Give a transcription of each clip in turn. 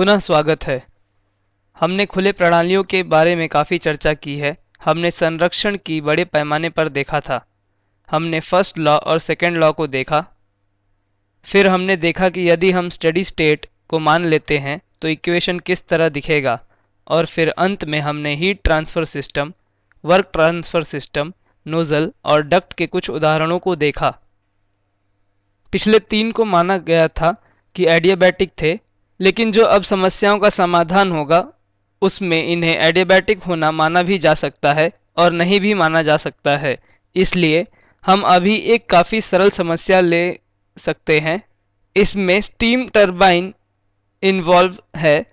पुनः स्वागत है। हमने खुले प्रणालियों के बारे में काफ़ी चर्चा की है। हमने संरक्षण की बड़े पैमाने पर देखा था। हमने फ़र्स्ट लॉ और सेकेंड लॉ को देखा। फिर हमने देखा कि यदि हम स्टडी स्टेट को मान लेते हैं तो इक्वेशन किस तरह दिखेगा? और फिर अंत में हमने heat transfer system, work transfer system, nozzle और डक्ट के कुछ उदाहरणों को देखा। पिछले तीन को माना गया था कि एडियाबैटिक थे लेकिन जो अब समस्याओं का समाधान होगा, उसमें इन्हें एडियाबैटिक होना माना भी जा सकता है और नहीं भी माना जा सकता है। इसलिए हम अभी एक काफ़ी सरल समस्या ले सकते हैं। इसमें स्टीम टरबाइन इन्वॉल्व है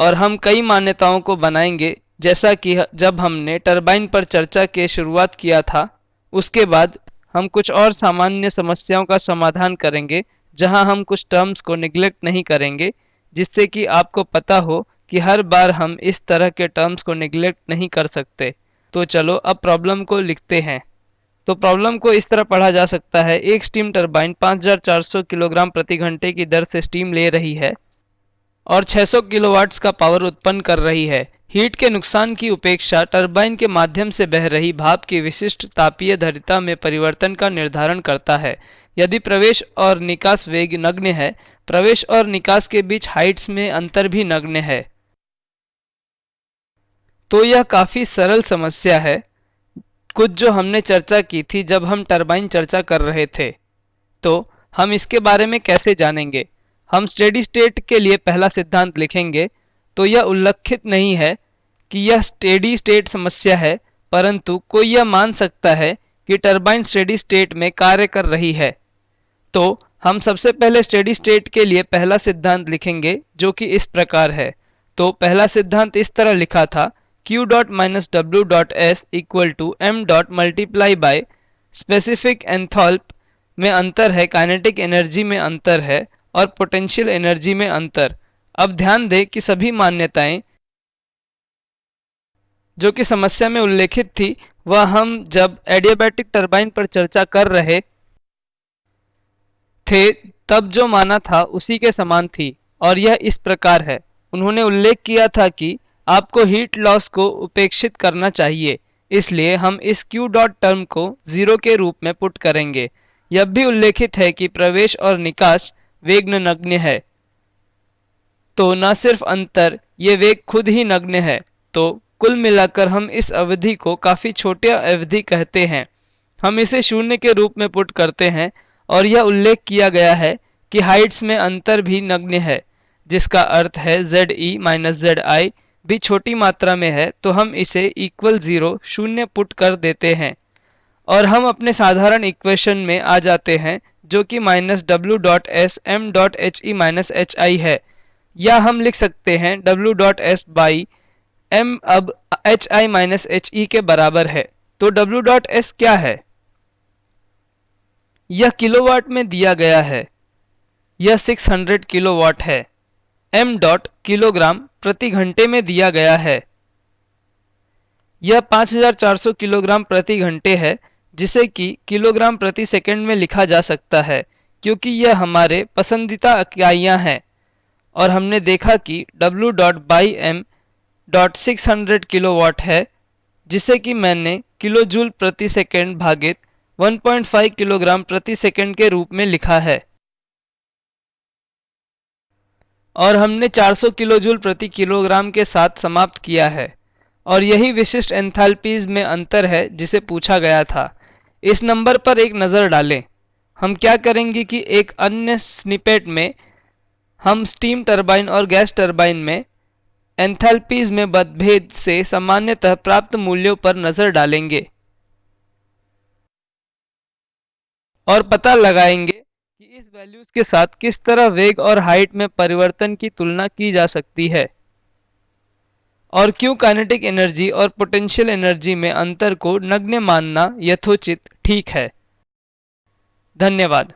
और हम कई मान्यताओं को बनाएँगे। जैसा कि जब हमने टरबाइन पर चर्चा के शुरुआत किया था, उसके बाद हम कुछ और सामान्य समस्याओं का समाधान करेंगे, जहाँ हम कुछ टर्म्स को निगलेक्ट नहीं करेंगे। जिससे कि आपको पता हो कि हर बार हम इस तरह के टर्म्स को निगलेक्ट नहीं कर सकते। तो चलो, अब प्रॉब्लम को लिखते हैं। तो प्रॉब्लम को इस तरह पढ़ा जा सकता है। एक स्टीम टरबाइन 5400 किलोग्राम प्रति घंटे की दर से स्टीम ले रही है और 600 किलोवाट्स का पावर उत्पन्न कर रही है। हीट के नुकसान की उपेक्षा टरबाइन के माध्यम से बह रही भाप की विशिष्ट तापीय धरिता में परिवर्तन का निर्धारण करता है। यदि प्रवेश और निकास वेग नग्न है प्रवेश और निकास के बीच हाइट्स में अंतर भी नग्न है। तो यह काफ़ी सरल समस्या है, कुछ जो हमने चर्चा की थी जब हम टरबाइन चर्चा कर रहे थे। तो हम इसके बारे में कैसे जानेंगे? हम स्टेडी स्टेट के लिए पहला सिद्धांत लिखेंगे तो यह उल्लेखित नहीं है कि यह स्टेडी स्टेट समस्या है, परंतु कोई यह मान सकता है कि टरबाइन स्टेडी स्टेट में कार्य कर रही है। तो हम सबसे पहले स्टेडी स्टेट के लिए पहला सिद्धांत लिखेंगे, जो कि इस प्रकार है। तो पहला सिद्धांत इस तरह लिखा था, q dot minus W dot S equal to M dot multiply by specific enthalpy में अंतर है काइनेटिक एनर्जी में अंतर है और पोटेंशियल एनर्जी में अंतर। अब ध्यान दें कि सभी मान्यताएँ जो कि समस्या में उल्लेखित थी, वह हम जब एडियाबैटिक टरबाइन पर चर्चा कर रहे थे, तब जो माना था उसी के समान थी, और यह इस प्रकार है। उन्होंने उल्लेख किया था कि आपको हीट लॉस को उपेक्षित करना चाहिए, इसलिए हम इस Q डॉट टर्म को ज़ीरो के रूप में पुट करेंगे। यह भी उल्लेखित है कि प्रवेश और निकास वेग नग्न है। तो न सिर्फ़ अंतर, ये वेग खुद ही नग्न है। तो कुल मिलाकर हम इस अवधि को काफ़ी छोटे अवधि कहते हैं। हम इसे शून्य के रूप में पुट करते हैं और यह उल्लेख किया गया है कि हाइट्स में अंतर भी नग्न है, जिसका अर्थ है Z E minus Z I भी छोटी मात्रा में है तो हम इसे इक्वल ज़ीरो शून्य पुट कर देते हैं। और हम अपने साधारण इक्वेशन में आ जाते हैं, जो कि minus W dot S M dot H E minus H I है। या हम लिख सकते हैं W dot S by M अब H I minus H E के बराबर है। तो डब्ल्यू डॉट एस क्या है? यह किलोवाट में दिया गया है। यह 600 किलोवाट है। एम डॉट किलोग्राम प्रति घंटे में दिया गया है। यह 5400 किलोग्राम प्रति घंटे है, जिसे कि किलोग्राम प्रति सेकंड में लिखा जा सकता है, क्योंकि यह हमारे पसंदीदा इकाइयाँ हैं। और हमने देखा कि W dot by M dot six hundred kilo है, जिसे कि मैंने किलो जूल प्रति सेकेंड भागित 1.5 किलोग्राम प्रति सेकंड के रूप में लिखा है। और हमने 400 किलो जूल प्रति किलोग्राम के साथ समाप्त किया है। और यही विशिष्ट एंथैल्पीज में अंतर है जिसे पूछा गया था। इस नंबर पर एक नज़र डालें। हम क्या करेंगे कि एक अन्य स्निपेट में हम स्टीम टरबाइन और गैस टरबाइन में एंथैल्पीज में मतभेद से सामान्यतः प्राप्त मूल्यों पर नज़र डालेंगे। और पता लगाएँगे कि इस वैल्यूज़ के साथ किस तरह वेग और हाइट में परिवर्तन की तुलना की जा सकती है। और क्यों काइनेटिक एनर्जी और पोटेंशियल एनर्जी में अंतर को नग्न मानना यथोचित ठीक है? धन्यवाद।